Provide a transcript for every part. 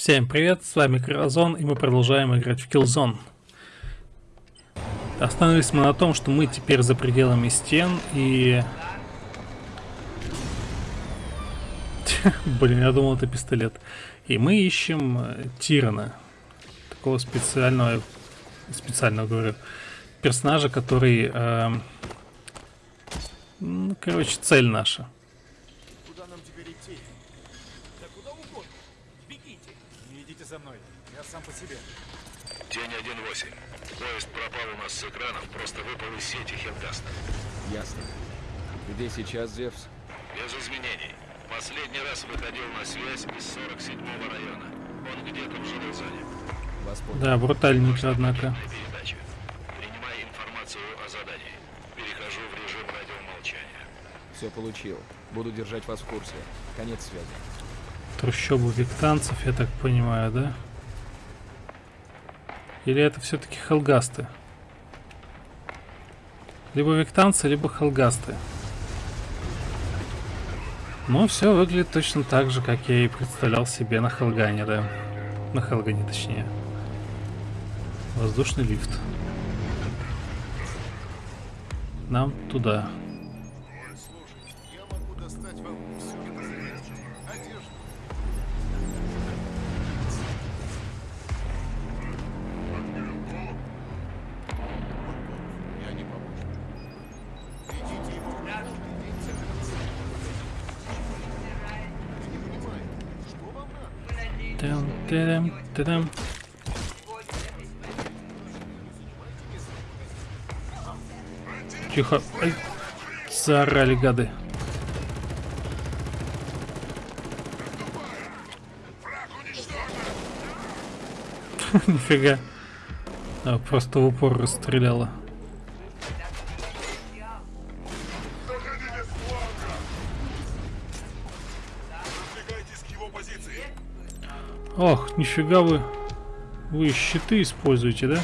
Всем привет, с вами Кразон, и мы продолжаем играть в Killzone. Остановились мы на том, что мы теперь за пределами стен, и... Блин, я думал, это пистолет. И мы ищем э, Тирана. Такого специального... Специального, говорю. Персонажа, который... Э... Ну, короче, цель наша. Сам по себе. День 1.8. Поезд пропал у нас с экранов, просто выпал из сети Хелгаста. Ясно. Где сейчас Зевс? Без изменений. Последний раз выходил на связь из 47-го района. Он где-то в жилой зоне. Вас понял. Да, брутальненько, однако. Принимай информацию о задании. Перехожу в режим радиомолчания. Все получил. Буду держать вас в курсе. Конец связи. Трущобы виктанцев, я так понимаю, да? Или это все-таки хелгасты? Либо виктанцы, либо хелгасты. Но все выглядит точно так же, как я и представлял себе на Хелгане, да. На Хелгане, точнее. Воздушный лифт. Нам туда. Тем. Тихо. Ай, заорали гады. Нифига. А, просто в упор расстреляла. Ох, нифига вы. Вы щиты используете, да?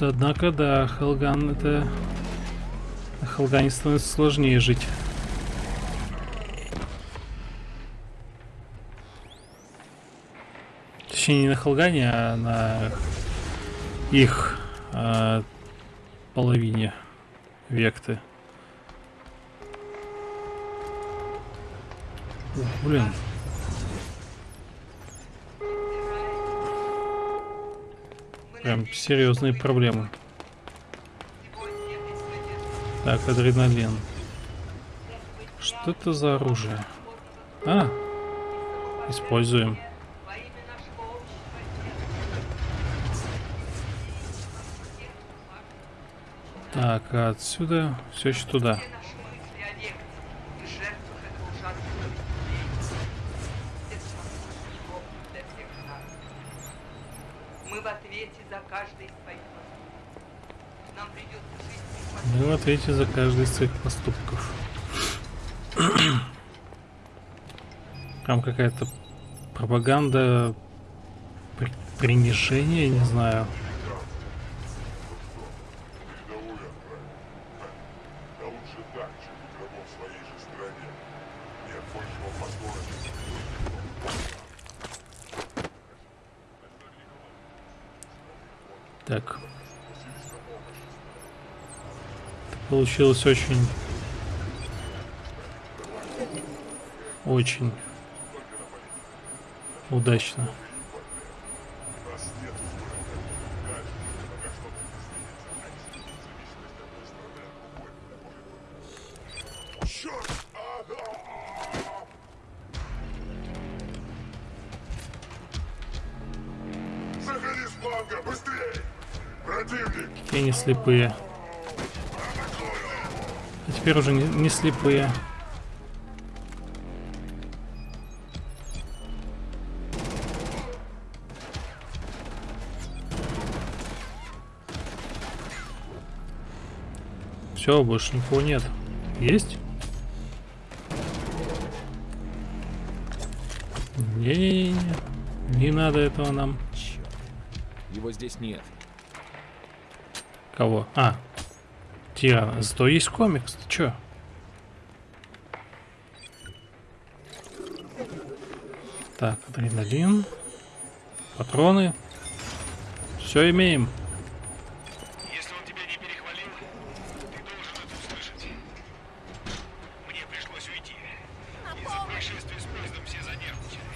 Однако, да, Хелган это... На Хелгане становится сложнее жить. Точнее, не на Хелгане, а на их а, половине векты. Ух, блин. Прям серьезные проблемы. Так, адреналин. Что это за оружие? А, используем. Так, а отсюда все еще туда. Мы в ответе за каждый из своих поступков. Прям какая-то пропаганда при- принижения, не знаю. Да лучше так, чем быть рабом в своей же стране. Нет большего позора. Так. Получилось очень... Очень удачно. Что-то не изменится. Зависимость одной страны от другой. Черт! Ага! Заходи с фланга, быстрее! Противник! Какие они слепые. А теперь уже не, не слепые. Все, больше никого нет. Есть? Не-не-не. Не надо этого нам. Черт. Его здесь нет. Кого? А. Тирана. Зато есть комикс. Ты чё? Так, адреналин. Патроны. Все имеем. Если он тебя не перехвалил, ты должен это услышать. Мне пришлось уйти. Из-за происшествия с поездом все занервничали.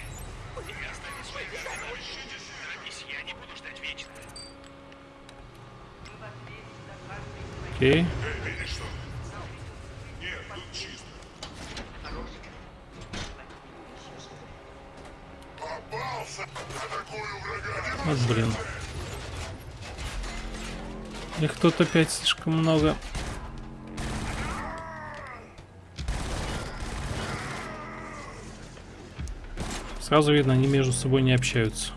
Я оставил свои координаты. Торопись, я не буду ждать вечно. Мы в ответе за каждый своей Окей. Эй, видишь что? Нет, тут чисто. Попался! Атакую врага! Вот блин. Их тут опять слишком много. Сразу видно, они между собой не общаются.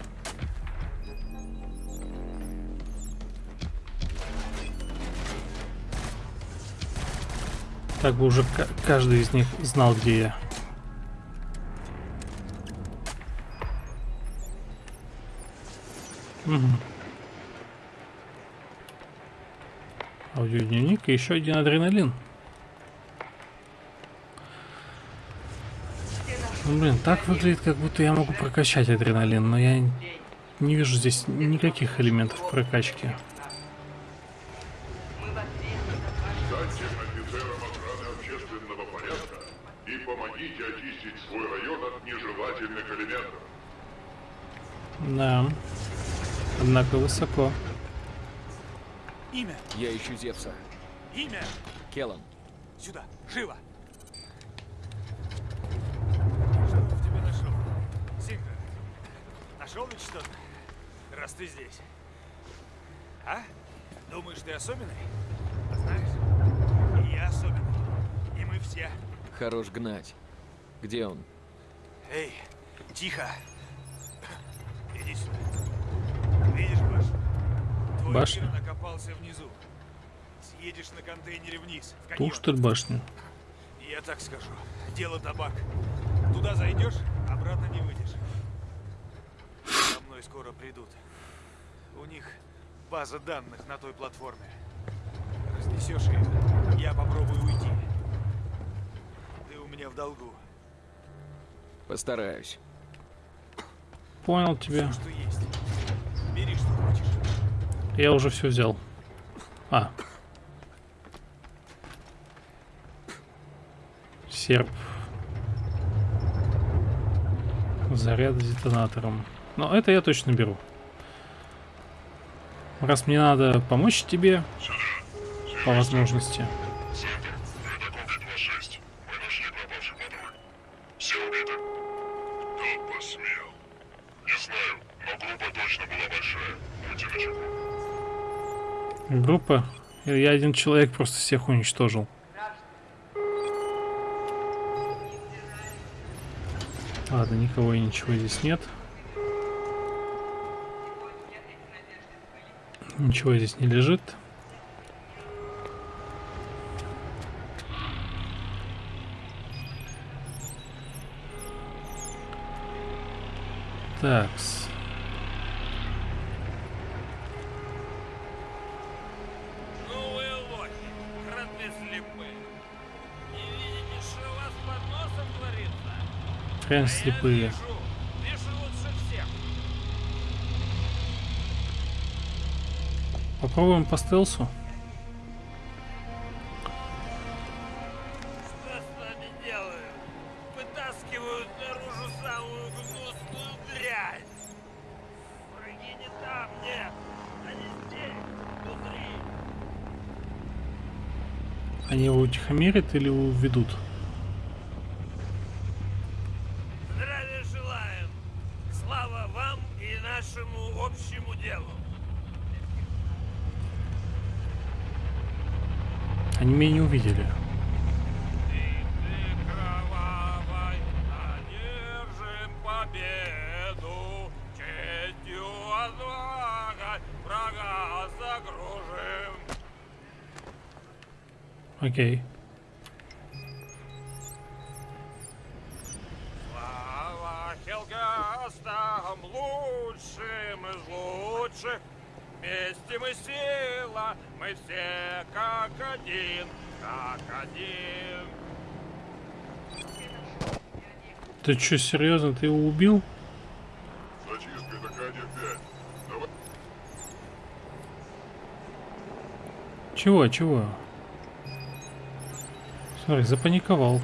Так бы уже ка- каждый из них знал, где я. Мгм. Аудиодневник и еще один адреналин. Ну, блин, так выглядит, как будто я могу прокачать адреналин, но я не вижу здесь никаких элементов прокачки. Очистить свой район от нежелательных элементов. Да. Однако высоко. Имя! Я ищу Зевса. Имя! Келлан. Сюда! Живо! Что в тебе нашел? Синга, нашел ведь что-то? Раз ты здесь. А? Думаешь, ты особенный? А знаешь, и я особенный. И мы все. Хорош гнать. Где он? Эй, тихо. Иди сюда. Видишь башню? Твой Башню? мир накопался внизу. Съедешь на контейнере вниз, Ту, что ли, башню? Я так скажу. Дело табак. Туда зайдешь, обратно не выйдешь. За мной скоро придут. У них база данных на той платформе. Разнесешь ее, я попробую уйти. Ты у меня в долгу. Постараюсь. Понял тебя. Все, что есть. Бери, что хочешь. Я уже все взял. А. Серп. Заряд с детонатором. Но это я точно беру. Раз мне надо помочь тебе, по возможности. Центр, Родокопш 2-6. Мы нашли пропавший патруль. Все убиты? Кто посмел? Не знаю, но группа точно была большая. Будьте начеку. Группа. Я один человек просто всех уничтожил. Ладно, никого и ничего здесь нет. Ничего здесь не лежит. Такс. Ну Прям слепые. Попробуем по стелсу. Они его утихомирят или уведут? Они меня не увидели. Битвы кровавой одержим победу, честью отвагой врага загружим. Окей. Слава Хелга состав лучшим из лучших. Вместе мы сила, мы все как один, как один. Ты что, серьезно, ты его убил? Зачистка это КД-5. Давай. Чего, чего? Смотри, запаниковал.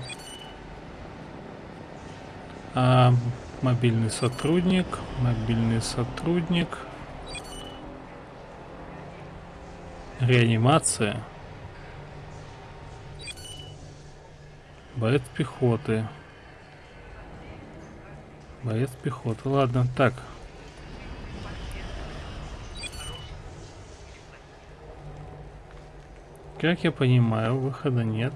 А, мобильный сотрудник, мобильный сотрудник. Реанимация. Боец пехоты. Боец пехоты. Ладно, так. Как я понимаю, выхода нет.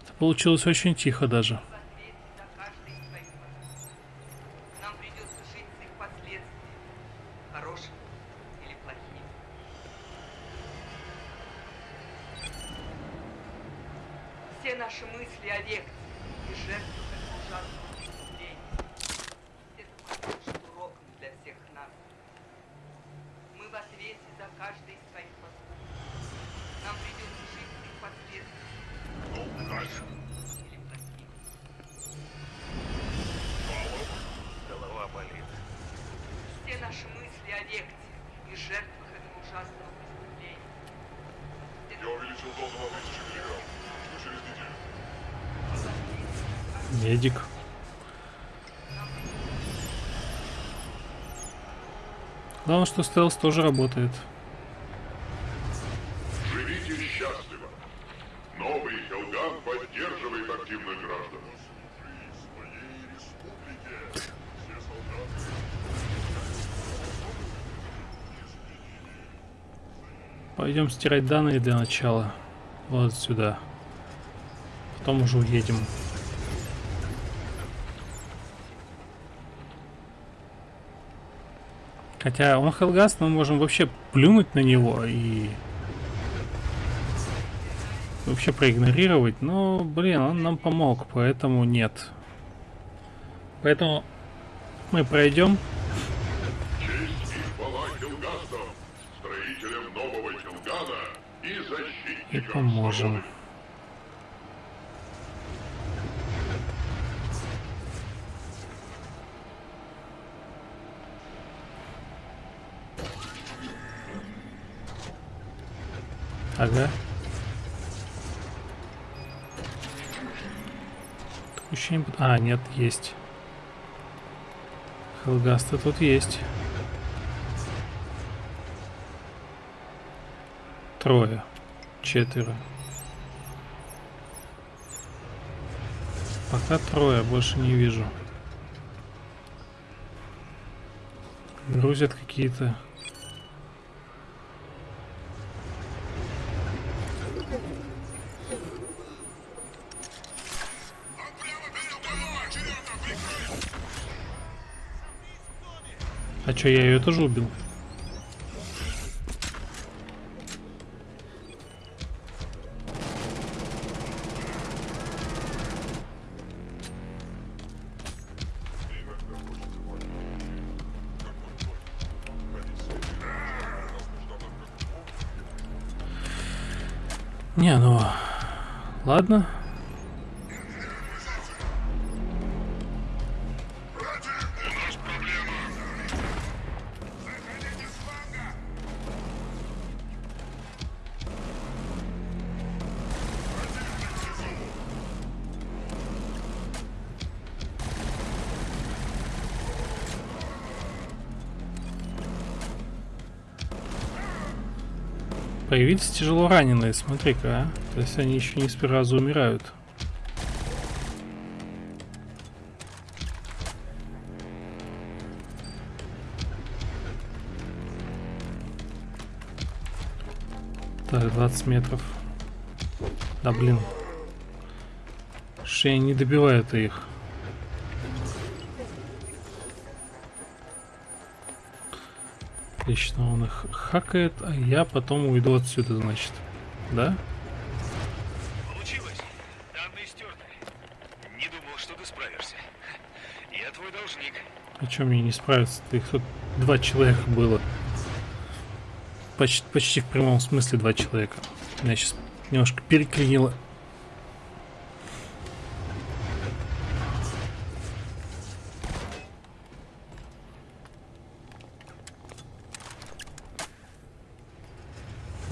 Это получилось очень тихо даже. ответить за каждый из своих поступков. Нам придется жить с их последствиями, хорошими или плохими. Все наши мысли о векторе и жертвах этого ужасного преступления. Это послужит уроком для всех нас. Мы в ответе за каждый из своих поступков. Нам придется жить с их последствиями, хорошими или плохими. Голова болит. Все наши мысли о векте и жертвах этого ужасного преступления. Я увеличил дозу на тысячу миллиграмм. Жду через неделю. Медик. Главное, что стелс тоже работает. Живите счастливо. Новый Хелган поддерживает активных граждан. Пойдем стирать данные для начала. Вот сюда. Потом уже уедем. Хотя он Хелгас, мы можем вообще плюнуть на него и вообще проигнорировать. Но, блин, он нам помог, поэтому нет. Поэтому мы пройдем. И хвала Ага. Ощущение... А, нет, есть. Хелгаста тут есть. Трое. Четверо. Пока трое, больше не вижу. Грузят какие-то А чё, я ее тоже убил? Не, ну... Ладно. Появились тяжело раненые, смотри-ка, а. То есть они еще не с раза умирают. Так, 20 метров. Да блин. Шея не добивает их. Отлично, он их хакает, а я потом уйду отсюда, значит. да? Получилось. Данные стерты. Не думал, что ты справишься. Я твой должник. А чем мне не справиться? Их тут два человека было. Почти, почти в прямом смысле два человека. Меня сейчас немножко переклинило.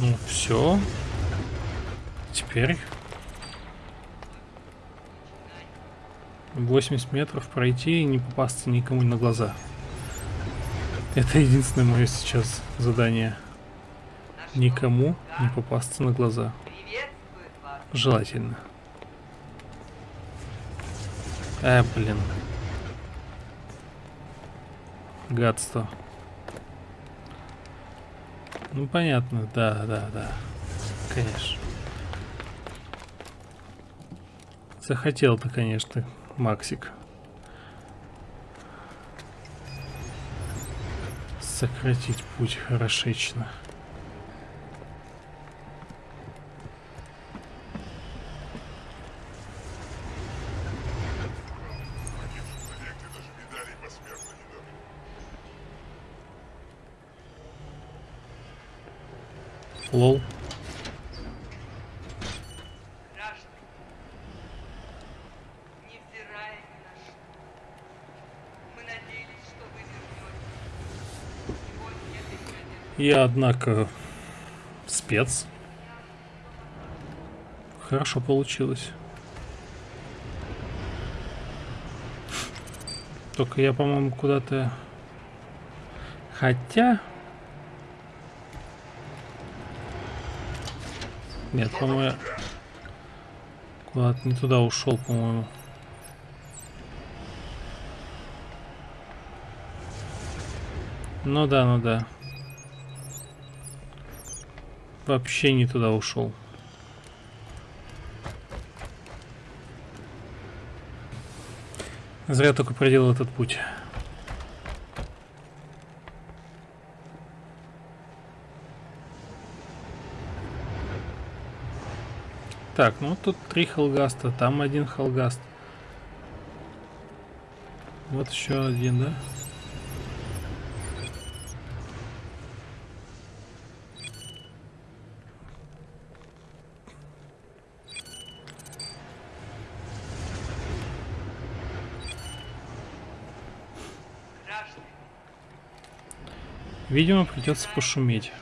Ну, все. Теперь 80 метров пройти и не попасться никому на глаза. Это единственное мое сейчас задание. Никому не попасться на глаза. Желательно. Э, блин. Гадство. Ну, понятно, да, да, да. Конечно. Захотел-то, конечно, Максик. Сократить путь хорошечно. Некоторые даже медалей посмертно не дали. Лол. Граждане, невзирая ни на что, мы надеялись, что вы вернетесь. Сегодня это не Я, однако, спец. Хорошо получилось. Только я, по-моему, куда-то... Хотя... Нет, по-моему, куда-то не туда ушел, по-моему. Ну да, ну да. Вообще не туда ушел. Зря только проделал этот путь. Так, ну тут три холгаста, там один холгаст. Вот еще один, да? Видимо, придется пошуметь.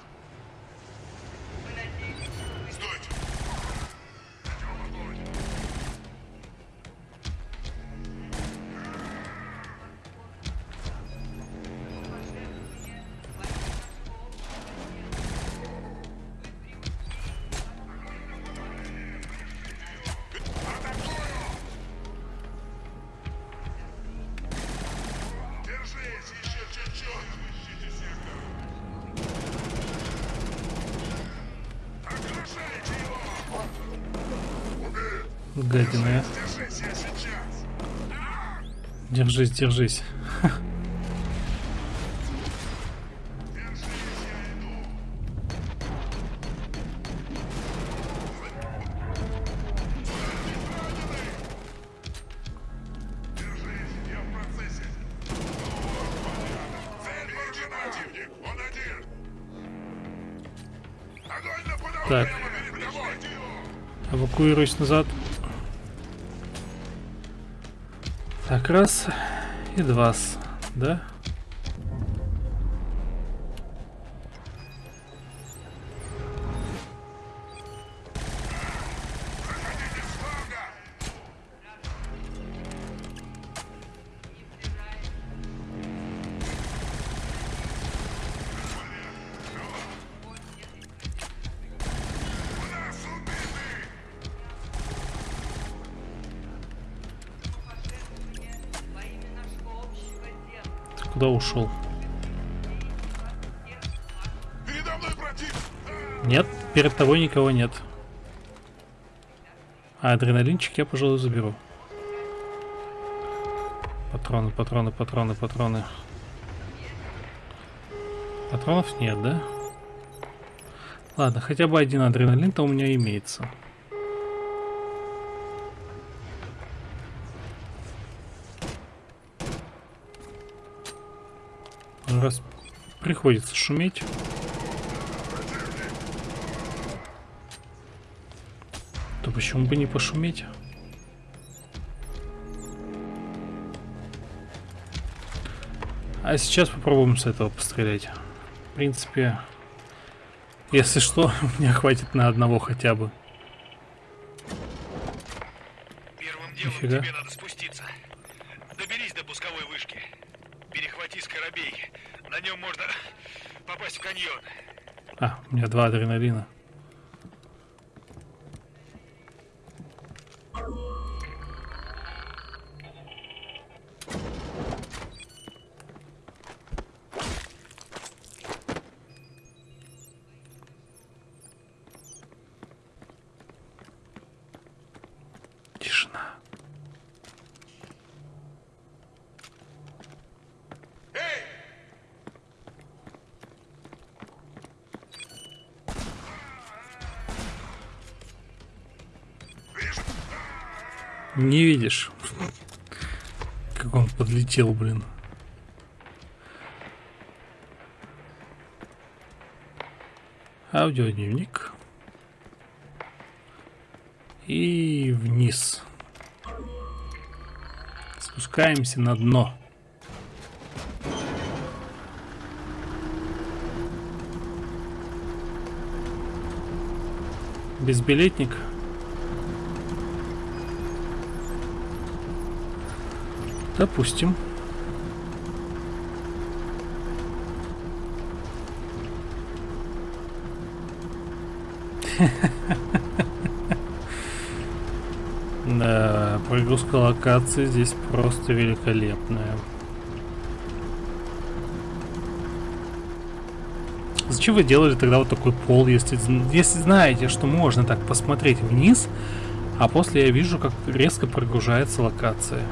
Огонь на подавление! Так. Эвакуируюсь назад. Раз и два, да? Куда ушел? Нет, перед тобой никого нет. А адреналинчик я, пожалуй, заберу. Патроны, патроны, патроны, патроны. Патронов нет, да? Ладно, хотя бы один адреналин-то у меня имеется. Раз приходится шуметь. То почему бы не пошуметь? А сейчас попробуем с этого пострелять. В принципе, если что, меня хватит на одного хотя бы. Первым делом Нифига. тебе надо спуститься. Доберись до пусковой вышки. Перехвати скоробей. На нем можно попасть в каньон. А, у меня два адреналина. Тишина. Не видишь? Как он подлетел, блин. Аудиодневник. И вниз. Спускаемся на дно. Безбилетник. Допустим. Да, прогрузка локации здесь просто великолепная. Зачем вы делали тогда вот такой пол, если, если знаете, что можно так посмотреть вниз, а после я вижу, как резко прогружается локация.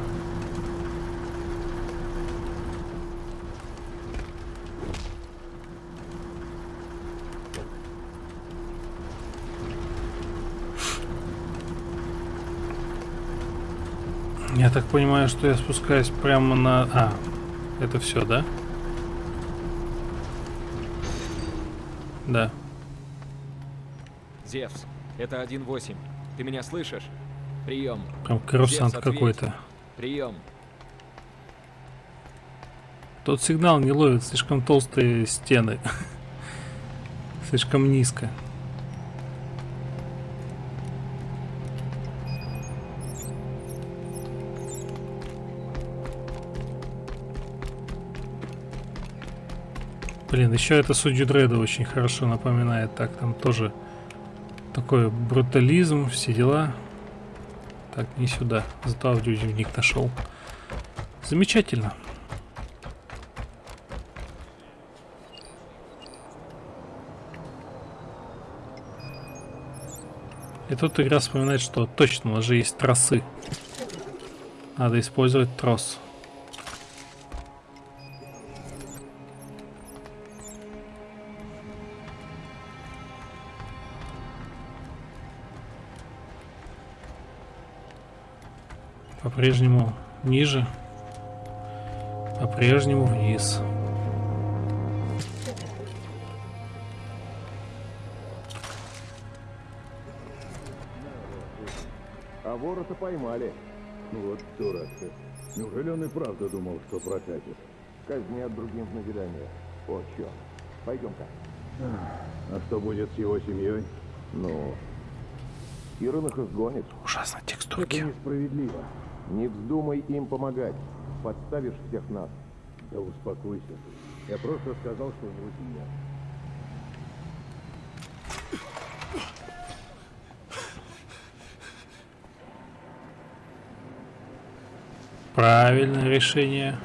Я так понимаю, что я спускаюсь прямо на... А, это все, да? Да. Зевс, это 1-8. Ты меня слышишь? Прием. Прям карусант какой-то. Прием. Тот сигнал не ловит, слишком толстые стены. слишком низко. Блин, еще это Судью Дреда очень хорошо напоминает. Так, там тоже такой брутализм, все дела. Так, не сюда. Зато аудиодневник нашел. Замечательно. И тут игра вспоминает, что точно у нас же есть тросы. Надо использовать трос. По-прежнему ниже. По-прежнему вниз. А вора-то поймали. Ну вот дурак ты. Неужели он и правда думал, что прокатит? Казнят другим в назидание. Вот чё. Пойдем-ка. А что будет с его семьей? Ну, Ирон их изгонит. Ужасно Это текстурки. несправедливо. Не вздумай им помогать. Подставишь всех нас. Да успокойся ты. Я просто сказал, что него семья. Правильное решение.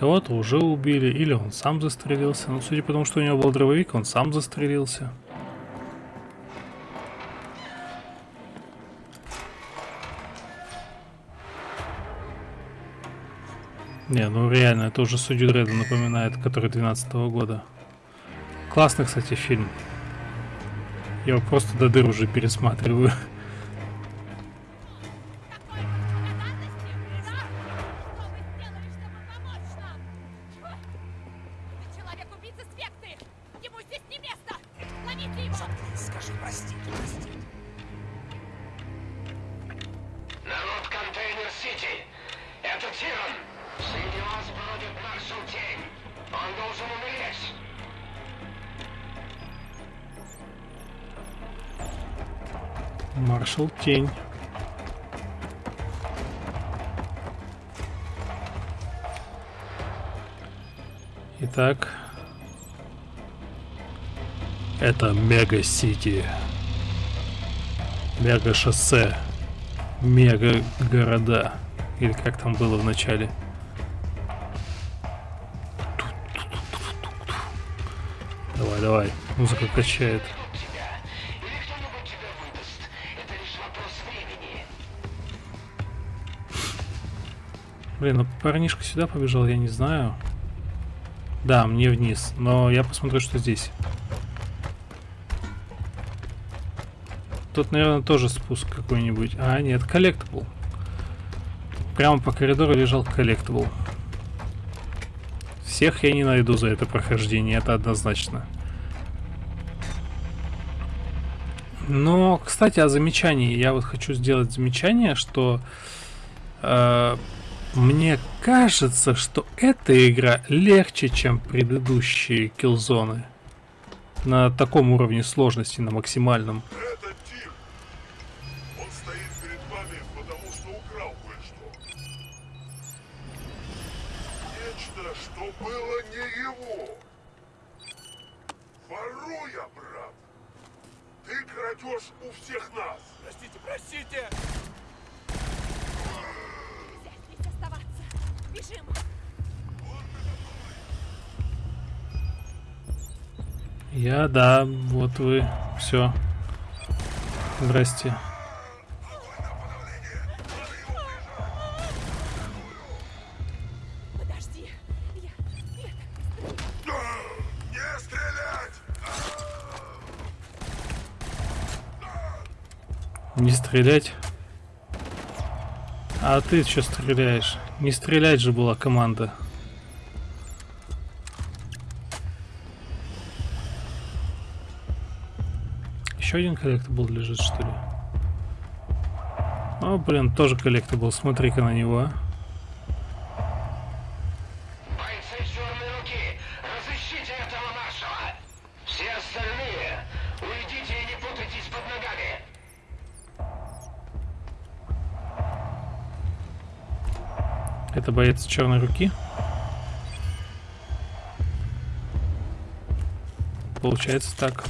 Кого-то уже убили, или он сам застрелился. Но судя по тому, что у него был дробовик, он сам застрелился. Не, ну реально, это уже Судью Дредда напоминает, который 12 года. Классный, кстати, фильм. Я его просто до дыр уже пересматриваю. Скажи прости, прости. Народ Контейнер-Сити! Это Тиран! Среди вас бродит маршал Тень! Он должен умереть! Маршал Тень. Итак. Это Мега-Сити. Мега-шоссе. Мега-города. Или как там было в начале. Давай, давай. Музыка качает. Блин, ну парнишка сюда побежал, я не знаю. Да, мне вниз. Но я посмотрю, что здесь. Тут, наверное, тоже спуск какой-нибудь. А, нет, collectible. Прямо по коридору лежал collectible. Всех я не найду за это прохождение, это однозначно. Но, кстати, о замечании. Я вот хочу сделать замечание, что э, мне кажется, что эта игра легче, чем предыдущие киллзоны. На таком уровне сложности, на максимальном. Я, да, вот вы. Все. Здрасте. Подожди! Я... я так Не стрелять! Не стрелять. А ты что стреляешь? Не стрелять же была команда. Еще один collectible лежит, что ли? О, блин, тоже collectible. Смотри-ка на него, а. Это боец черной руки. Получается так.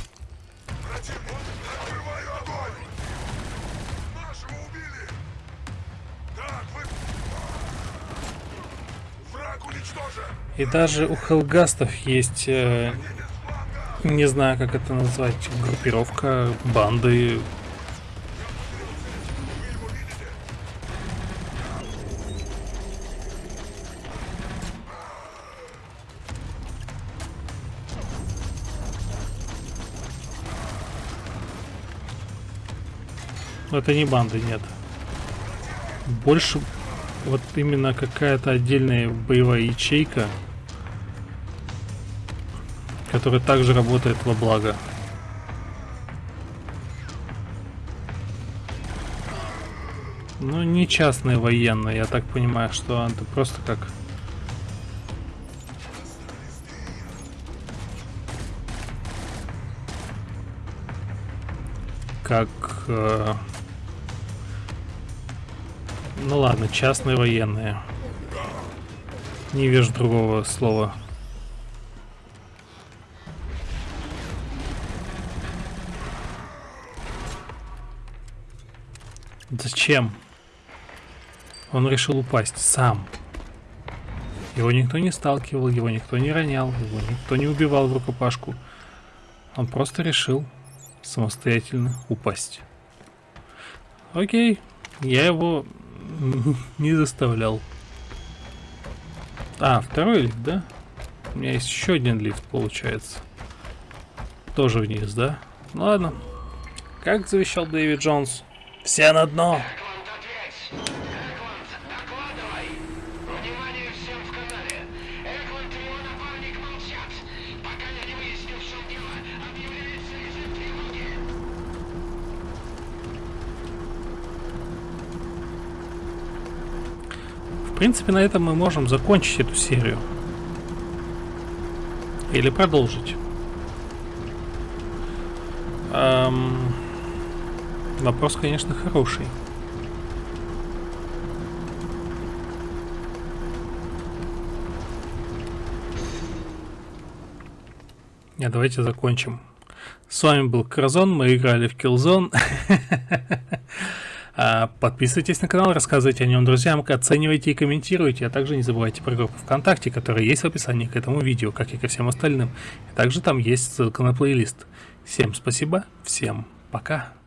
И даже у Хелгастов есть, э, не знаю, как это назвать, группировка, банды. Но это не банды, нет. Больше вот именно какая-то отдельная боевая ячейка, которая также работает во благо. Ну, не частная военная, я так понимаю, что это просто как... Как... э, Ну ладно, частные военные. Не вижу другого слова. Зачем? Он решил упасть сам. Его никто не сталкивал, его никто не ронял, его никто не убивал в рукопашку. Он просто решил самостоятельно упасть. Окей, я его не заставлял. А, второй лифт, да? У меня есть еще один лифт, получается. Тоже вниз, да? Ну ладно. Как завещал Дэвид Джонс? Все на дно! В принципе, на этом мы можем закончить эту серию. Или продолжить. Эм, Вопрос, конечно, хороший. Не, давайте закончим. С вами был Кразон, мы играли в Killzone. А, Подписывайтесь на канал, рассказывайте о нем друзьям, оценивайте и комментируйте, а также не забывайте про группу ВКонтакте, которая есть в описании к этому видео, как и ко всем остальным. Также там есть ссылка на плейлист. Всем спасибо, всем пока.